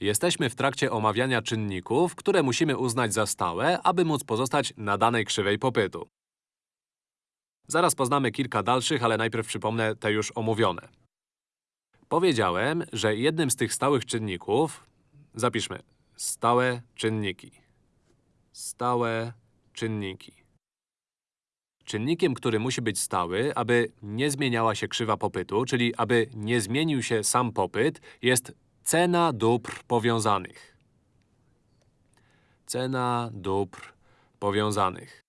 Jesteśmy w trakcie omawiania czynników, które musimy uznać za stałe, aby móc pozostać na danej krzywej popytu. Zaraz poznamy kilka dalszych, ale najpierw przypomnę te już omówione. Powiedziałem, że jednym z tych stałych czynników… Zapiszmy. Stałe czynniki. Stałe czynniki. Czynnikiem, który musi być stały, aby nie zmieniała się krzywa popytu, czyli aby nie zmienił się sam popyt, jest cena dóbr powiązanych. Cena dóbr powiązanych.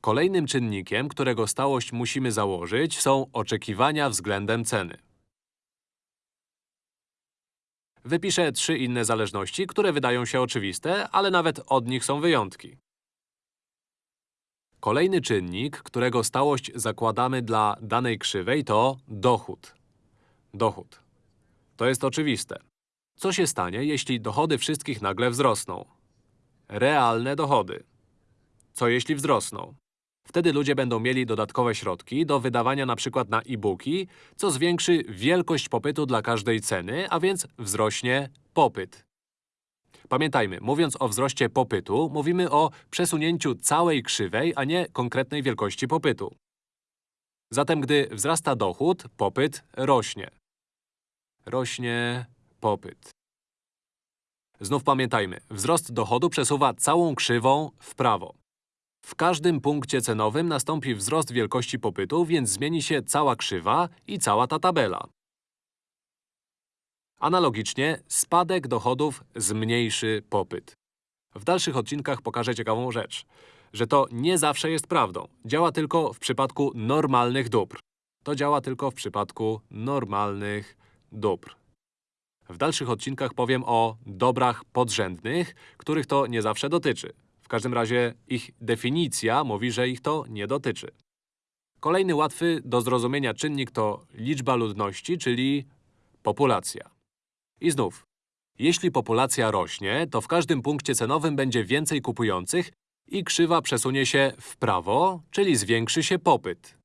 Kolejnym czynnikiem, którego stałość musimy założyć, są oczekiwania względem ceny. Wypiszę trzy inne zależności, które wydają się oczywiste, ale nawet od nich są wyjątki. Kolejny czynnik, którego stałość zakładamy dla danej krzywej to dochód. Dochód. To jest oczywiste. Co się stanie, jeśli dochody wszystkich nagle wzrosną? Realne dochody. Co jeśli wzrosną? Wtedy ludzie będą mieli dodatkowe środki do wydawania przykład na e-booki, co zwiększy wielkość popytu dla każdej ceny, a więc wzrośnie popyt. Pamiętajmy, mówiąc o wzroście popytu, mówimy o przesunięciu całej krzywej, a nie konkretnej wielkości popytu. Zatem, gdy wzrasta dochód, popyt rośnie. Rośnie popyt. Znów pamiętajmy, wzrost dochodu przesuwa całą krzywą w prawo. W każdym punkcie cenowym nastąpi wzrost wielkości popytu, więc zmieni się cała krzywa i cała ta tabela. Analogicznie, spadek dochodów zmniejszy popyt. W dalszych odcinkach pokażę ciekawą rzecz, że to nie zawsze jest prawdą. Działa tylko w przypadku normalnych dóbr. To działa tylko w przypadku normalnych dóbr. W dalszych odcinkach powiem o dobrach podrzędnych, których to nie zawsze dotyczy. W każdym razie ich definicja mówi, że ich to nie dotyczy. Kolejny łatwy do zrozumienia czynnik to liczba ludności, czyli populacja. I znów, jeśli populacja rośnie, to w każdym punkcie cenowym będzie więcej kupujących i krzywa przesunie się w prawo, czyli zwiększy się popyt.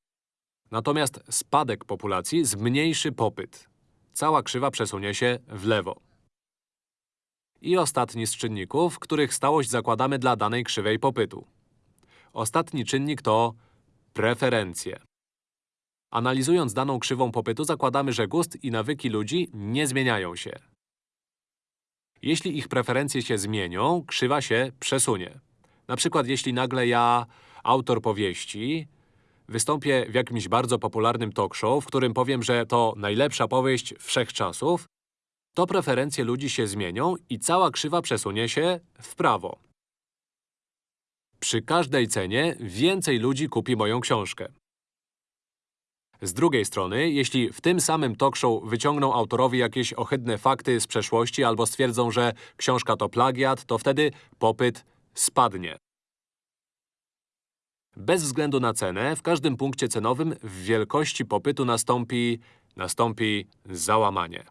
Natomiast spadek populacji zmniejszy popyt. Cała krzywa przesunie się w lewo. I ostatni z czynników, których stałość zakładamy dla danej krzywej popytu. Ostatni czynnik to preferencje. Analizując daną krzywą popytu, zakładamy, że gust i nawyki ludzi nie zmieniają się. Jeśli ich preferencje się zmienią, krzywa się przesunie. Na przykład, jeśli nagle ja, autor powieści, wystąpię w jakimś bardzo popularnym talk show, w którym powiem, że to najlepsza powieść wszechczasów, to preferencje ludzi się zmienią i cała krzywa przesunie się w prawo. Przy każdej cenie więcej ludzi kupi moją książkę. Z drugiej strony, jeśli w tym samym talk show wyciągną autorowi jakieś ohydne fakty z przeszłości albo stwierdzą, że książka to plagiat, to wtedy popyt spadnie. Bez względu na cenę, w każdym punkcie cenowym w wielkości popytu nastąpi, nastąpi załamanie.